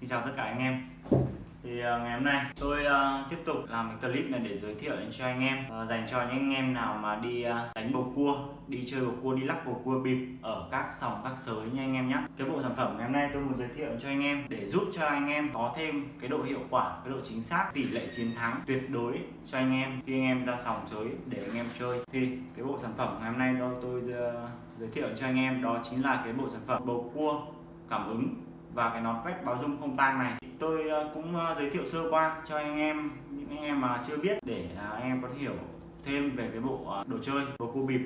Xin chào tất cả anh em. Thì uh, ngày hôm nay tôi uh, tiếp tục làm cái clip này để giới thiệu đến cho anh em uh, dành cho những anh em nào mà đi uh, đánh bầu cua đi chơi bầu cua đi lắc bầu cua bịp ở các sòng các sới nha anh em nhé cái bộ sản phẩm ngày hôm nay tôi muốn giới thiệu cho anh em để giúp cho anh em có thêm cái độ hiệu quả cái độ chính xác tỷ lệ chiến thắng tuyệt đối cho anh em khi anh em ra sòng sới để anh em chơi. Thì cái bộ sản phẩm ngày hôm nay tôi, tôi uh, giới thiệu cho anh em đó chính là cái bộ sản phẩm bầu cua cảm ứng và cái nón quét báo dung không tang này. Tôi ờ, cũng ờ, giới thiệu sơ qua cho anh em những anh em mà chưa biết để ờ, anh em có thể hiểu thêm về cái bộ đồ chơi bầu cua bịp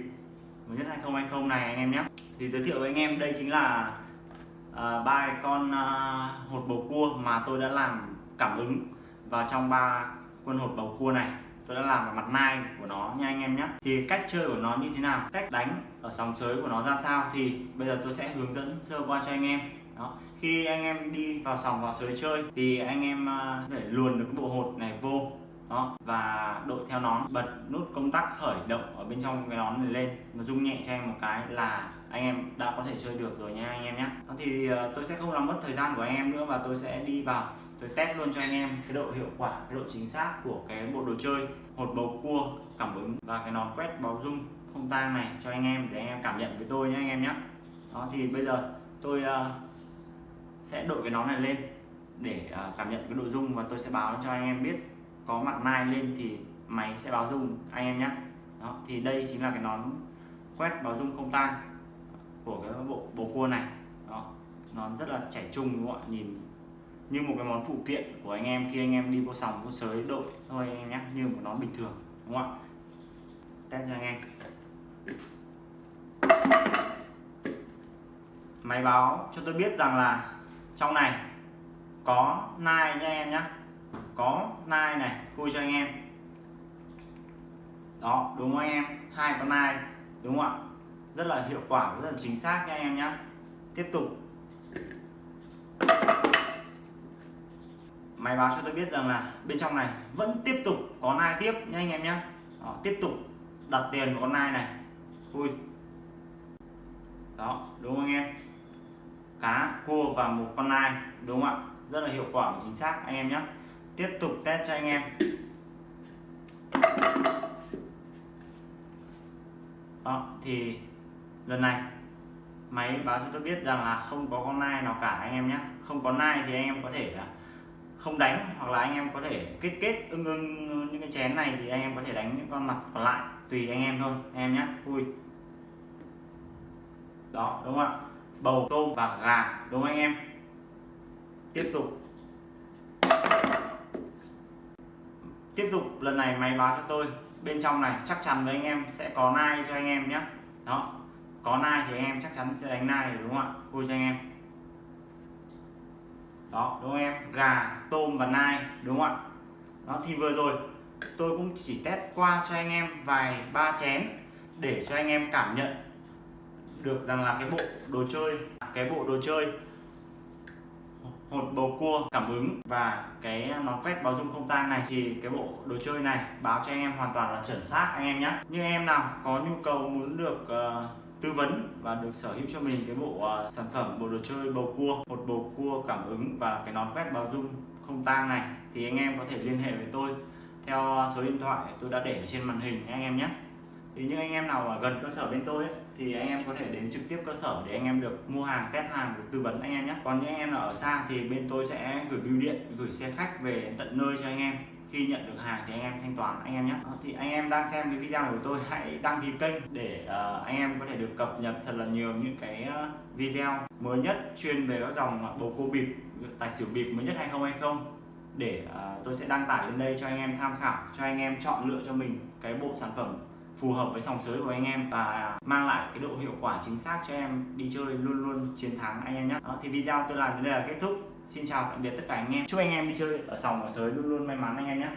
mới nhất 2020 này anh em nhé. Thì giới thiệu với anh em đây chính là ba uh, con uh, hột bầu cua mà tôi đã làm cảm ứng vào trong ba quân hột bầu cua này. Tôi đã làm vào mặt nai của nó nha anh em nhé. Thì cách chơi của nó như thế nào? Cách đánh ở sóng sới của nó ra sao? Thì bây giờ tôi sẽ hướng dẫn sơ qua cho anh em đó. Khi anh em đi vào sòng vào sới chơi thì anh em à, để luồn được cái bộ hột này vô. Đó. Và đội theo nón bật nút công tắc khởi động ở bên trong cái nón này lên nó rung nhẹ cho em một cái là anh em đã có thể chơi được rồi nha anh em nhé thì à, tôi sẽ không làm mất thời gian của anh em nữa và tôi sẽ đi vào tôi test luôn cho anh em cái độ hiệu quả cái độ chính xác của cái bộ đồ chơi hột bầu cua cảm ứng và cái nón quét báo rung không tang này cho anh em để anh em cảm nhận với tôi nhé anh em nhé đó thì bây giờ tôi uh, sẽ đội cái nón này lên để uh, cảm nhận cái độ rung và tôi sẽ báo cho anh em biết có mặt nai lên thì máy sẽ báo rung anh em nhé đó thì đây chính là cái nón quét báo rung không tang của cái bộ bầu cua này. Đó nón rất là trẻ trung đúng không ạ? Nhìn như một cái món phụ kiện của anh em khi anh em đi vô sòng vô sới đội thôi anh em nhé như một nón bình thường đúng không ạ? Test cho anh em. Máy báo cho tôi biết rằng là trong này có nai nha em nhé có nai này khui cho anh em. Đó đúng không anh em? Hai con nai đúng không ạ? Rất là hiệu quả rất là chính xác nha anh em nhé tiếp tục. Máy báo cho tôi biết rằng là bên trong này vẫn tiếp tục có nai tiếp nha anh em nhé đó, tiếp tục đặt tiền vào con nai này. Khui. Đó đúng không anh em? Cá, cua và một con nai, đúng không ạ? Rất là hiệu quả và chính xác, anh em nhé. Tiếp tục test cho anh em. Đó, thì lần này, máy báo cho tôi biết rằng là không có con nai nào cả, anh em nhé. Không có nai thì anh em có thể à, không đánh hoặc là anh em có thể kết kết ưng ưng những cái chén này thì anh em có thể đánh những con mặt còn lại, tùy anh em thôi, anh em nhé. Vui. Đó, đúng không ạ? Bầu tôm và gà, đúng không anh em? Tiếp tục. Tiếp tục, lần này máy báo cho tôi. Bên trong này chắc chắn với anh em sẽ có nai cho anh em nhé. Đó, có nai thì anh em chắc chắn sẽ đánh nai đúng không ạ? Vui cho anh em. Đó, đúng không em? Gà, tôm và nai, đúng không ạ? Đó, thì vừa rồi tôi cũng chỉ test qua cho anh em vài ba chén để cho anh em cảm nhận được rằng là cái bộ đồ chơi cái bộ đồ chơi hột bầu cua cảm ứng và cái nón quét báo dung không tang này thì cái bộ đồ chơi này báo cho anh em hoàn toàn là chuẩn xác anh em nhé. Nhưng em nào có nhu cầu muốn được uh, tư vấn và được sở hữu cho mình cái bộ uh, sản phẩm bộ đồ chơi bầu cua một bầu cua cảm ứng và cái nón quét báo dung không tang này thì anh em có thể liên hệ với tôi theo số điện thoại tôi đã để trên màn hình anh em nhé thì những anh em nào ở gần cơ sở bên tôi ấy, thì anh em có thể đến trực tiếp cơ sở để anh em được mua hàng test hàng được tư vấn anh em nhé còn những anh em nào ở xa thì bên tôi sẽ gửi bưu điện gửi xe khách về tận nơi cho anh em khi nhận được hàng thì anh em thanh toán anh em nhé thì anh em đang xem cái video này của tôi hãy đăng ký kênh để uh, anh em có thể được cập nhật thật là nhiều những cái uh, video mới nhất chuyên về các dòng bầu cua bịp tài xỉu bịp mới nhất 2020 để uh, tôi sẽ đăng tải lên đây cho anh em tham khảo cho anh em chọn lựa cho mình cái bộ sản phẩm phù hợp với sòng sới của anh em và mang lại cái độ hiệu quả chính xác cho em đi chơi luôn luôn chiến thắng anh em nhé. Đó, thì video tôi làm đến đây là kết thúc. Xin chào tạm biệt tất cả anh em. Chúc anh em đi chơi ở sòng ở sới luôn luôn may mắn anh em nhé.